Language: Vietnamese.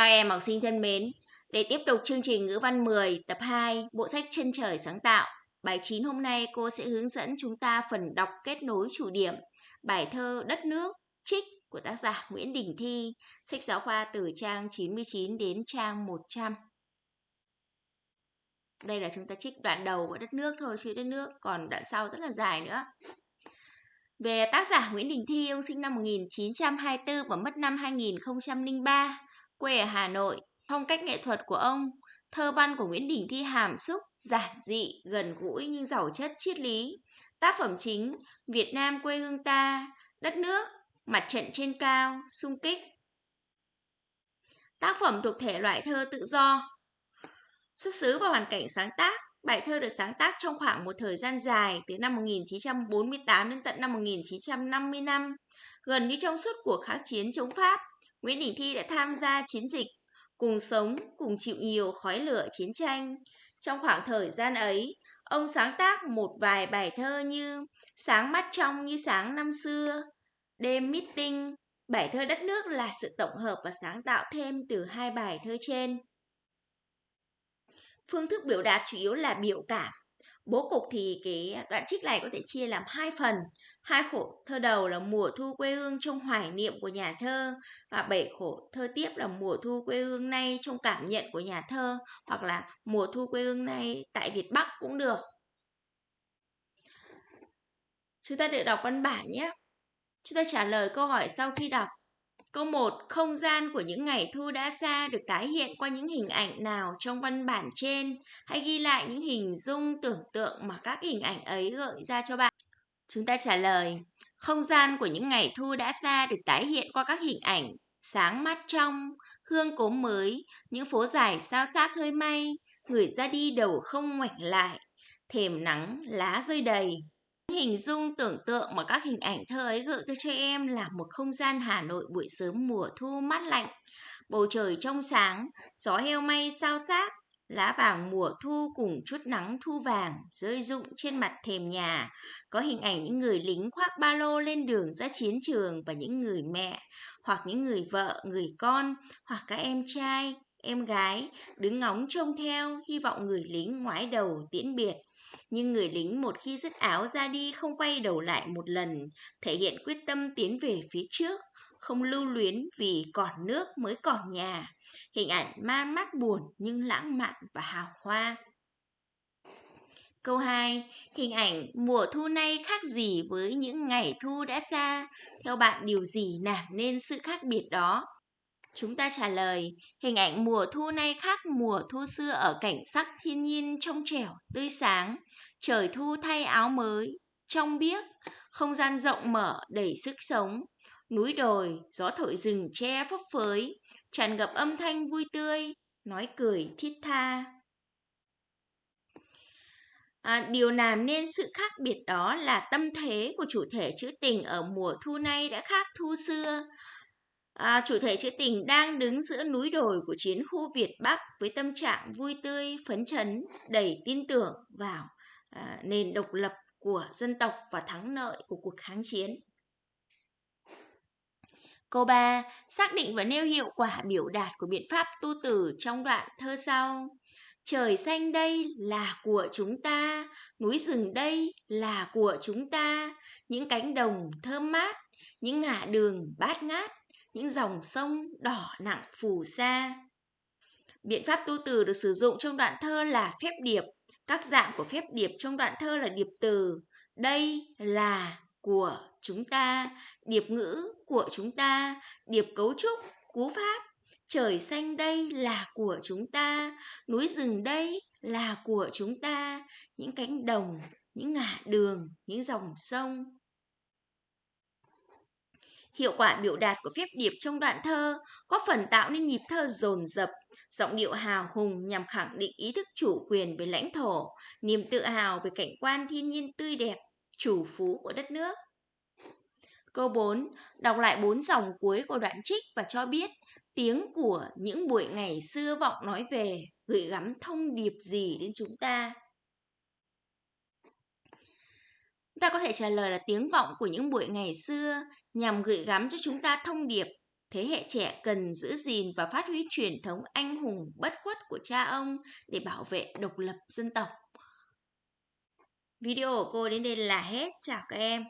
Các em học sinh thân mến, để tiếp tục chương trình ngữ văn 10 tập 2 bộ sách Chân trời sáng tạo, bài 9 hôm nay cô sẽ hướng dẫn chúng ta phần đọc kết nối chủ điểm, bài thơ Đất nước trích của tác giả Nguyễn Đình Thi, sách giáo khoa từ trang 99 đến trang 100. Đây là chúng ta trích đoạn đầu của đất nước thôi, chứ đất nước, còn đoạn sau rất là dài nữa. Về tác giả Nguyễn Đình Thi, ông sinh năm 1924 và mất năm 2003 quê ở Hà Nội. Phong cách nghệ thuật của ông, thơ văn của Nguyễn Đình Thi hàm xúc, giản dị, gần gũi nhưng giàu chất triết lý. Tác phẩm chính Việt Nam quê hương ta, đất nước, mặt trận trên cao, sung kích. Tác phẩm thuộc thể loại thơ tự do. Xuất xứ và hoàn cảnh sáng tác Bài thơ được sáng tác trong khoảng một thời gian dài từ năm 1948 đến tận năm 1955, gần như trong suốt cuộc kháng chiến chống Pháp. Nguyễn Đình Thi đã tham gia chiến dịch, cùng sống, cùng chịu nhiều khói lửa chiến tranh. Trong khoảng thời gian ấy, ông sáng tác một vài bài thơ như Sáng mắt trong như sáng năm xưa, Đêm meeting. Bài thơ đất nước là sự tổng hợp và sáng tạo thêm từ hai bài thơ trên. Phương thức biểu đạt chủ yếu là biểu cảm Bố cục thì cái đoạn trích này có thể chia làm hai phần. Hai khổ thơ đầu là mùa thu quê hương trong hoài niệm của nhà thơ và bảy khổ thơ tiếp là mùa thu quê hương nay trong cảm nhận của nhà thơ hoặc là mùa thu quê hương nay tại Việt Bắc cũng được. Chúng ta được đọc văn bản nhé. Chúng ta trả lời câu hỏi sau khi đọc. Câu 1. Không gian của những ngày thu đã xa được tái hiện qua những hình ảnh nào trong văn bản trên? Hãy ghi lại những hình dung tưởng tượng mà các hình ảnh ấy gợi ra cho bạn. Chúng ta trả lời. Không gian của những ngày thu đã xa được tái hiện qua các hình ảnh sáng mắt trong, hương cốm mới, những phố dài sao xác hơi may, người ra đi đầu không ngoảnh lại, thềm nắng, lá rơi đầy. Hình dung tưởng tượng mà các hình ảnh thơ ấy gợi cho cho em là một không gian Hà Nội buổi sớm mùa thu mát lạnh, bầu trời trong sáng, gió heo may sao xác, lá vàng mùa thu cùng chút nắng thu vàng rơi rụng trên mặt thềm nhà. Có hình ảnh những người lính khoác ba lô lên đường ra chiến trường và những người mẹ, hoặc những người vợ, người con, hoặc các em trai, em gái đứng ngóng trông theo, hy vọng người lính ngoái đầu tiễn biệt. Nhưng người lính một khi dứt áo ra đi không quay đầu lại một lần, thể hiện quyết tâm tiến về phía trước, không lưu luyến vì còn nước mới còn nhà. Hình ảnh man mắt buồn nhưng lãng mạn và hào hoa. Câu 2. Hình ảnh mùa thu nay khác gì với những ngày thu đã xa? Theo bạn điều gì làm nên sự khác biệt đó? Chúng ta trả lời, hình ảnh mùa thu nay khác mùa thu xưa ở cảnh sắc thiên nhiên trong trẻo, tươi sáng, trời thu thay áo mới, trong biếc, không gian rộng mở đầy sức sống, núi đồi, gió thổi rừng che phấp phới, tràn ngập âm thanh vui tươi, nói cười thiết tha. À, điều làm nên sự khác biệt đó là tâm thế của chủ thể trữ tình ở mùa thu nay đã khác thu xưa. À, chủ thể trữ tình đang đứng giữa núi đồi của chiến khu Việt Bắc với tâm trạng vui tươi, phấn chấn, đầy tin tưởng vào à, nền độc lập của dân tộc và thắng lợi của cuộc kháng chiến. Câu 3. Xác định và nêu hiệu quả biểu đạt của biện pháp tu tử trong đoạn thơ sau. Trời xanh đây là của chúng ta, núi rừng đây là của chúng ta, những cánh đồng thơm mát, những ngã đường bát ngát, những dòng sông đỏ nặng phù sa. Biện pháp tu từ được sử dụng trong đoạn thơ là phép điệp. Các dạng của phép điệp trong đoạn thơ là điệp từ. Đây là của chúng ta, điệp ngữ của chúng ta, điệp cấu trúc, cú pháp. Trời xanh đây là của chúng ta, núi rừng đây là của chúng ta, những cánh đồng, những ngã đường, những dòng sông. Hiệu quả biểu đạt của phép điệp trong đoạn thơ có phần tạo nên nhịp thơ dồn dập, giọng điệu hào hùng nhằm khẳng định ý thức chủ quyền về lãnh thổ, niềm tự hào về cảnh quan thiên nhiên tươi đẹp, chủ phú của đất nước. Câu 4. Đọc lại bốn dòng cuối của đoạn trích và cho biết tiếng của những buổi ngày xưa vọng nói về gửi gắm thông điệp gì đến chúng ta. Ta có thể trả lời là tiếng vọng của những buổi ngày xưa nhằm gửi gắm cho chúng ta thông điệp Thế hệ trẻ cần giữ gìn và phát huy truyền thống anh hùng bất khuất của cha ông để bảo vệ độc lập dân tộc. Video của cô đến đây là hết. Chào các em.